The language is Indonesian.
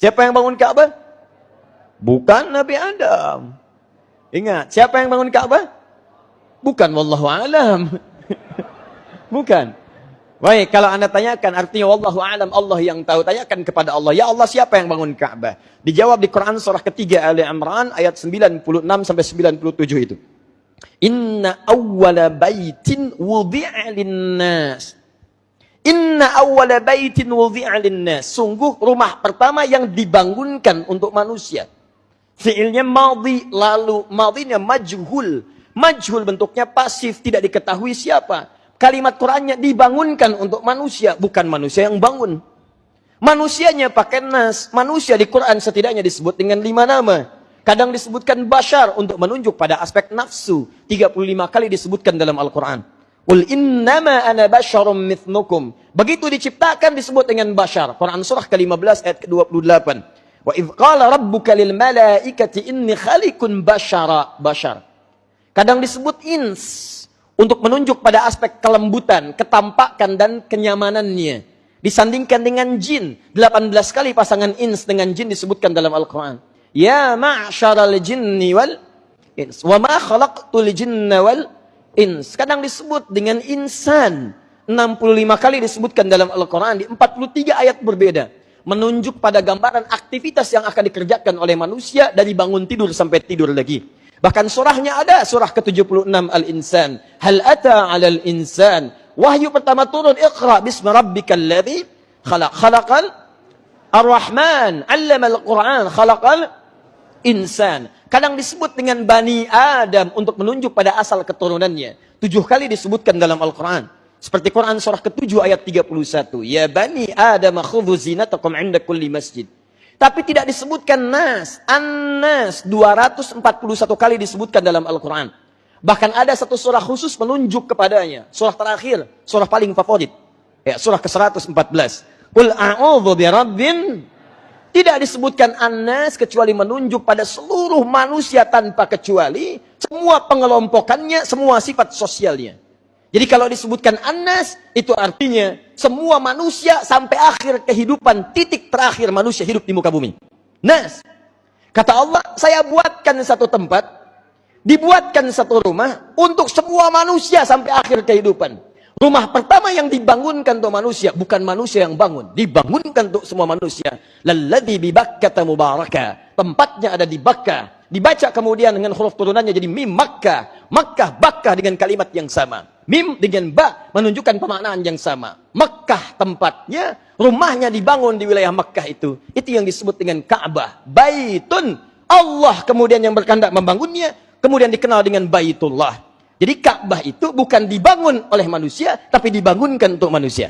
Siapa yang bangun Ka'bah? Bukan Nabi Adam. Ingat, siapa yang bangun Ka'bah? Bukan wallahu alam. Bukan. Baik, kalau anda tanyakan artinya wallahu alam Allah yang tahu, tanyakan kepada Allah. Ya Allah, siapa yang bangun Ka'bah? Dijawab di Quran surah ketiga Ali Imran ayat 96 sampai 97 itu. Inna awwala baitin wudi'a linnas. Inna awwala baitin wudi'a linnas. Sungguh rumah pertama yang dibangunkan untuk manusia. Fiilnya madhi lalu madhinya majhul. Majhul bentuknya pasif, tidak diketahui siapa. Kalimat Qur'annya dibangunkan untuk manusia, bukan manusia yang bangun. Manusianya pakai nas. Manusia di Quran setidaknya disebut dengan lima nama. Kadang disebutkan bashar untuk menunjuk pada aspek nafsu. 35 kali disebutkan dalam Al-Quran. Qul innama ana basyarum mithnukum. Begitu diciptakan disebut dengan bashar. Quran surah ke-15 ayat ke-28. Wa idh qala rabbuka lil malaikati inni khalikun bashara. Bashar. Kadang disebut ins untuk menunjuk pada aspek kelembutan, ketampakan dan kenyamanannya. Disandingkan dengan jin. 18 kali pasangan ins dengan jin disebutkan dalam Al-Quran. Ya ma'asyaral jinni wal ins. Wa ma khalaqtul jinna wal ins. Kadang disebut dengan insan. 65 kali disebutkan dalam Al-Quran. Di 43 ayat berbeda. Menunjuk pada gambaran aktivitas yang akan dikerjakan oleh manusia dari bangun tidur sampai tidur lagi. Bahkan surahnya ada, surah ke-76 Al-Insan. Hal ata 'alal insan. Wahyu pertama turun, Iqra bismi rabbikal ladzi khalaq. Khalaqal Ar-Rahman, 'allamal Qur'an, khalaqal insan. Kadang disebut dengan Bani Adam untuk menunjuk pada asal keturunannya. Tujuh kali disebutkan dalam Al-Quran. Seperti Quran surah ke-7 ayat 31. Ya Bani Adam khudhu zinatakum 'inda kulli masjid. Tapi tidak disebutkan nas. An-nas 241 kali disebutkan dalam Al-Quran. Bahkan ada satu surah khusus menunjuk kepadanya. Surah terakhir, surah paling favorit. Ya, surah ke-114. Qul a'udhu birabbin. Tidak disebutkan an-nas kecuali menunjuk pada seluruh manusia tanpa kecuali. Semua pengelompokannya, semua sifat sosialnya. Jadi kalau disebutkan Anas, itu artinya semua manusia sampai akhir kehidupan, titik terakhir manusia hidup di muka bumi. Nas. Kata Allah, saya buatkan satu tempat, dibuatkan satu rumah untuk semua manusia sampai akhir kehidupan. Rumah pertama yang dibangunkan untuk manusia, bukan manusia yang bangun. Dibangunkan untuk semua manusia. Lalladhi bibakkata mubaraka. Tempatnya ada di Bakkah. Dibaca kemudian dengan huruf turunannya jadi mim Makkah. Makkah, Bakkah dengan kalimat yang sama. Mim dengan ba menunjukkan pemaknaan yang sama. Mekah tempatnya, rumahnya dibangun di wilayah Mekah itu. Itu yang disebut dengan Ka'bah. Baitun. Allah kemudian yang berkehendak membangunnya, kemudian dikenal dengan Baitullah. Jadi Ka'bah itu bukan dibangun oleh manusia, tapi dibangunkan untuk manusia.